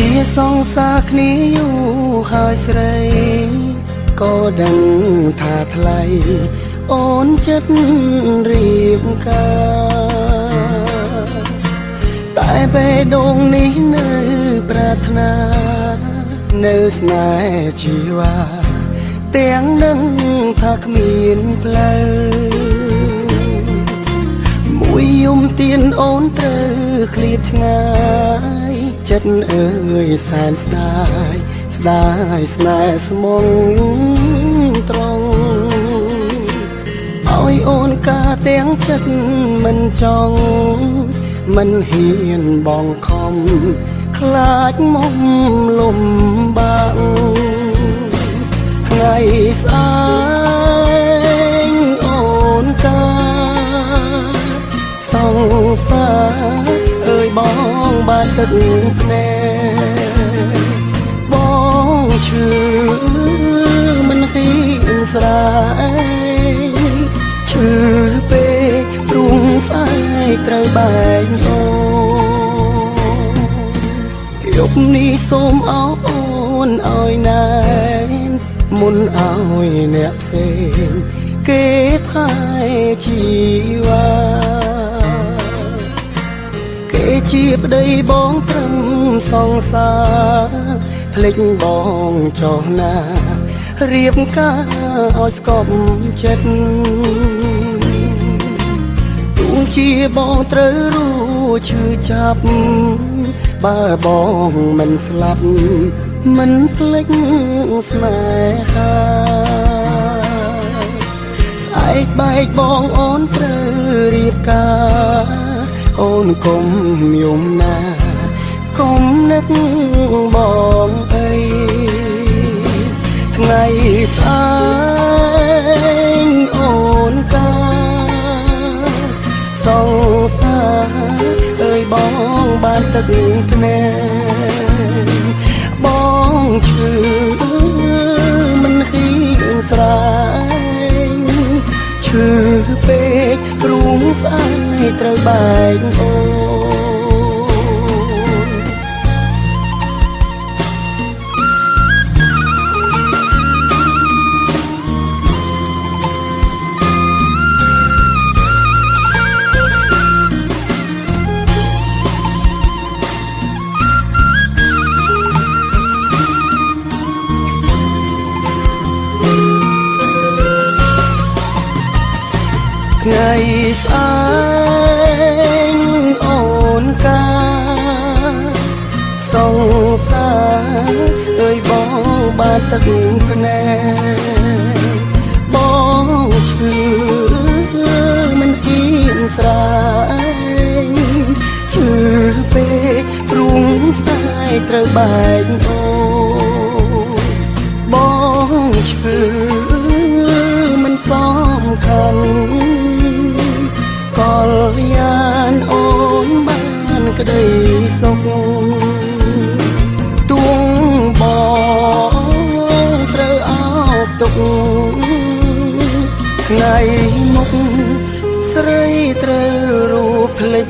ជាសងសាគ្នាយូរហើយស្រីក៏ដឹងថាថ្លៃអូនចិត្តរៀបការតែបេះដូងនេះនៅប្រាថ្នា នៅស្នេហ៍ជីវ៉ាទាំងនឹងថាគ្មានផ្លូវមួយយំទៀនអូនត្រូវឃ្លាតឆ្ងាយ ចិត្តអើយសែនស្ដាយស្ដាយស្នេហ៍ស្មងត្រង់ឲ្យអូនកាទាំងចិត្តមិនចង់មិនហ៊ានបងខំខ្លាចមុំលំបាក់ថ្ងៃស្អែកអូនកាសង្សារអើយបង បានទឹកភ្នែកបងឈឺមិនហ៊ានស្រែកឈឺពេកព្រោះស្អែកត្រូវបែកអូយប់នេះសូមអោអូនឲ្យណែនមុនឲ្យអ្នកផ្សេងគេថែជីវ៉ាគេ ជាប្តីបងត្រឹមសង្សារភ្លេចបងចុះណារៀបការឲ្យស្គប់ចិត្តទូងជាបងត្រូវรู้ឈឺចាប់បើបងមិនស្លាប់មិនភ្លេចស្នេហាស្អែកបែកបងអូនត្រូវរៀបការ អូនកុំយំណាកុំនឹកបងអីថ្ងៃស្អែកអូនកាសង្សារអើយបងបានទឹកភ្នែកបងឈឺមិនហ៊ានស្រែ កត្រូវបែកអូនថ្ងៃស្អែក បងបានទឹកភ្នែកបងឈឺមិនគៀនស្រែកឈឺពេកព្រោះស្ដាយត្រូវបែកអូនបងឈឺមិនសំខាន់កលយានអូនបានក្តីសុខ ថ្ងៃមុខស្រីត្រូវរូបភ្លេច